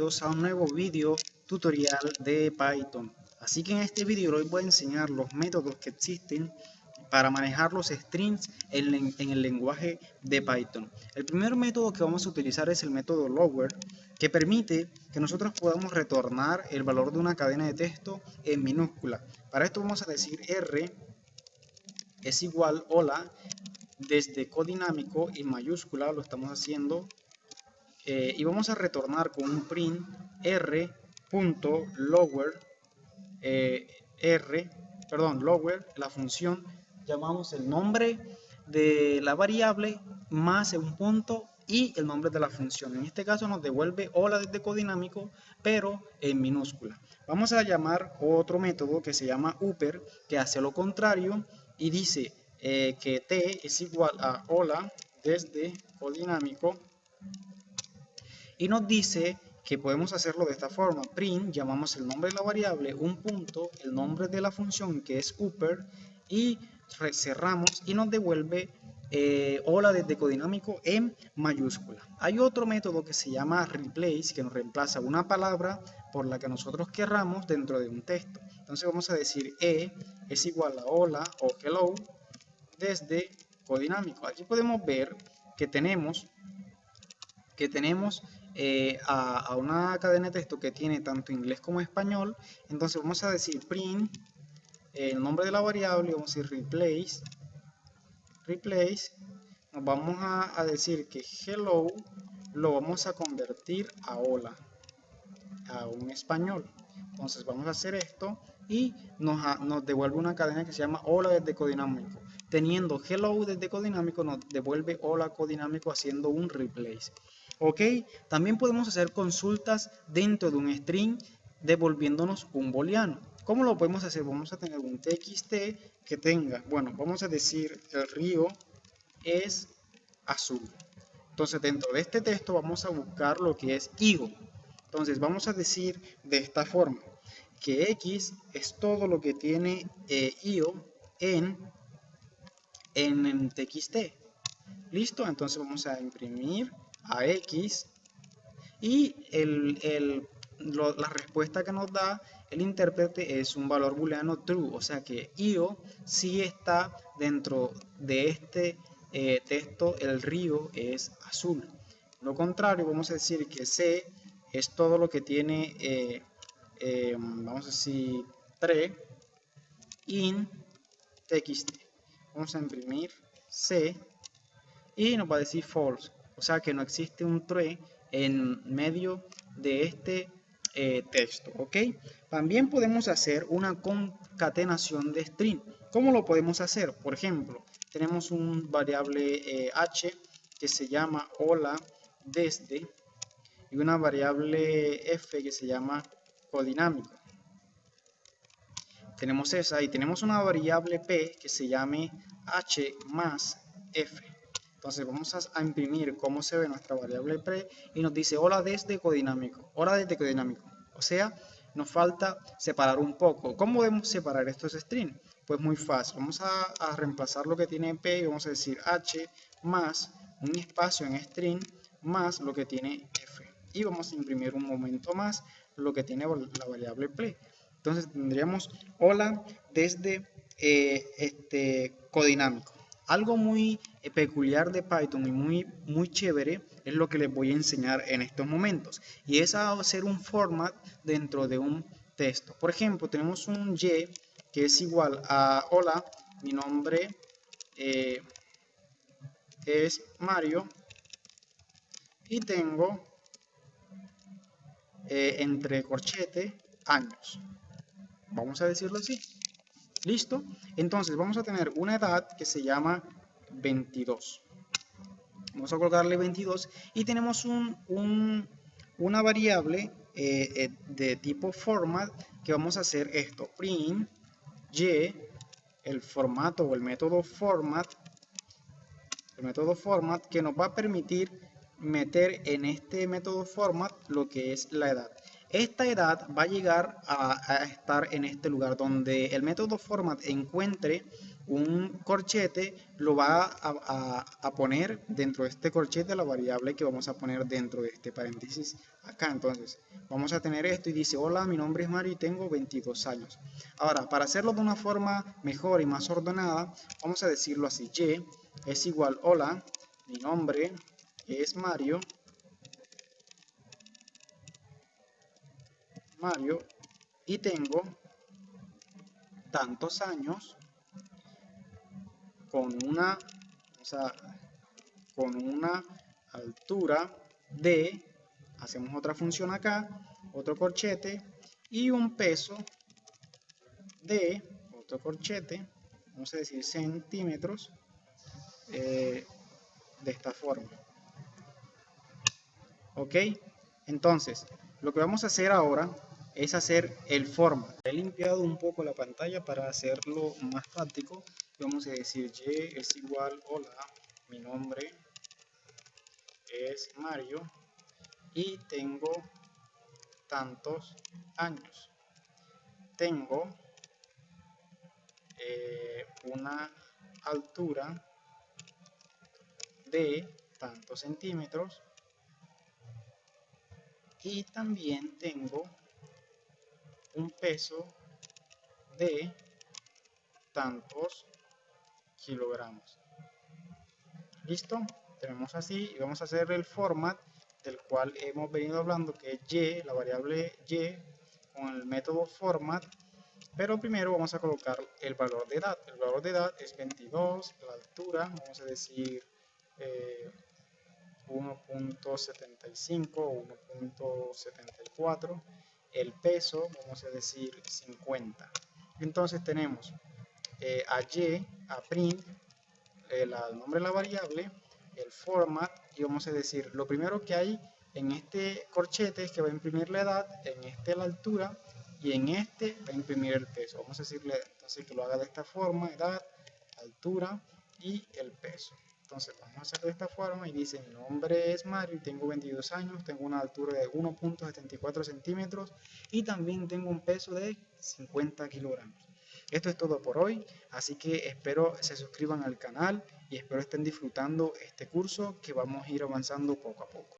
a un nuevo video tutorial de Python. Así que en este video hoy voy a enseñar los métodos que existen para manejar los strings en, el lenguaje de Python. El primer método que vamos a utilizar es el método lower, que permite que nosotros podamos retornar el valor de una cadena de texto en minúscula. Para esto vamos a decir r es igual hola desde codinámico y mayúscula, lo estamos haciendo eh, y vamos a retornar con un print r.lower eh, r, perdón, lower, la función, llamamos el nombre de la variable más un punto y el nombre de la función. En este caso nos devuelve hola desde codinámico, pero en minúscula. Vamos a llamar otro método que se llama upper, que hace lo contrario y dice eh, que t es igual a hola desde codinámico y nos dice que podemos hacerlo de esta forma. Print, llamamos el nombre de la variable, un punto, el nombre de la función que es upper y cerramos y nos devuelve eh, hola desde codinámico en mayúscula. Hay otro método que se llama replace que nos reemplaza una palabra por la que nosotros querramos dentro de un texto. Entonces vamos a decir e es igual a hola o hello desde codinámico. Aquí podemos ver que tenemos que tenemos eh, a, una cadena de texto que tiene tanto inglés como español, entonces vamos a decir print el nombre de la variable, vamos a decir replace, replace, nos vamos a, decir que hello lo vamos a convertir a hola, a un español. Entonces vamos a hacer esto y nos, nos devuelve una cadena que se llama hola desde codinámico. Teniendo hello desde codinámico nos devuelve hola codinámico haciendo un replace. ¿Ok? También podemos hacer consultas dentro de un string devolviéndonos un booleano. ¿Cómo lo podemos hacer? Vamos a tener un txt que tenga, bueno, vamos a decir el río es azul. Entonces dentro de este texto vamos a buscar lo que es higo. Entonces vamos a decir de esta forma que x es todo lo que tiene eh, io en, en, en txt. ¿Listo? Entonces vamos a imprimir a x y el, la respuesta que nos da el intérprete es un valor booleano true, o sea que io sí está dentro de este eh, texto, el río es azul. Lo contrario, vamos a decir que c es todo lo que tiene, eh, eh, vamos a decir, 3 in txt. Vamos a imprimir c y nos va a decir false o sea que no existe un tree en medio de este eh, texto. También podemos hacer una concatenación de string. ¿Cómo lo podemos hacer? Por ejemplo, tenemos un variable eh, h que se llama hola desde y una variable f que se llama codinámico. Tenemos esa y tenemos una variable p que se llame h más f. Entonces vamos a, imprimir cómo se ve nuestra variable pre y nos dice hola desde codinámico, hola desde codinámico. O sea, nos falta separar un poco. ¿Cómo podemos separar estos strings? Pues muy fácil. Vamos a, reemplazar lo que tiene p y vamos a decir h más un espacio en string más lo que tiene f. Y vamos a imprimir un momento más lo que tiene la variable pre. Entonces tendríamos hola desde eh, este codinámico. Algo muy eh, peculiar de Python y muy, muy chévere es lo que les voy a enseñar en estos momentos. Y es hacer un format dentro de un texto. Por ejemplo, tenemos un y que es igual a hola, mi nombre eh, es Mario y tengo eh, entre corchete años. Vamos a decirlo así. ¿Listo? Entonces vamos a tener una edad que se llama 22. Vamos a colocarle 22 y tenemos un, una variable eh, eh, de tipo format que vamos a hacer esto. Print y el formato o el método format el método format que nos va a permitir meter en este método format lo que es la edad. Esta edad va a llegar a, estar en este lugar donde el método format encuentre un corchete lo va a, poner dentro de este corchete la variable que vamos a poner dentro de este paréntesis acá. Entonces, vamos a tener esto y dice, hola, mi nombre es Mario y tengo 22 años. Ahora, para hacerlo de una forma mejor y más ordenada, vamos a decirlo así, y es igual, hola, mi nombre es Mario, Mario, y tengo tantos años con una, con una altura de, hacemos otra función acá, otro corchete, y un peso de, otro corchete, vamos a decir centímetros, eh, de esta forma. ¿Ok? Entonces, lo que vamos a hacer ahora es hacer el format. He limpiado un poco la pantalla para hacerlo más práctico. Vamos a decir y es igual, hola, mi nombre es Mario y tengo tantos años. Tengo eh, una altura de tantos centímetros y también tengo un peso de tantos kilogramos. ¿Listo? Tenemos así y vamos a hacer el format del cual hemos venido hablando que es y, la variable y con el método format pero primero vamos a colocar el valor de edad el valor de edad es 22 la altura vamos a decir 1.75 eh, o 1.74 el peso, vamos a decir 50. Entonces tenemos eh, a y, a print, el, nombre de la variable, el format, y vamos a decir, lo primero que hay en este corchete es que va a imprimir la edad, en este la altura, y en este va a imprimir el peso. Vamos a decirle entonces que lo haga de esta forma, edad, altura y el peso. Entonces vamos a hacer de esta forma y dice mi nombre es Mario tengo 22 años, tengo una altura de 1.74 centímetros y también tengo un peso de 50 kilogramos. Esto es todo por hoy, así que espero se suscriban al canal y espero estén disfrutando este curso que vamos a ir avanzando poco a poco.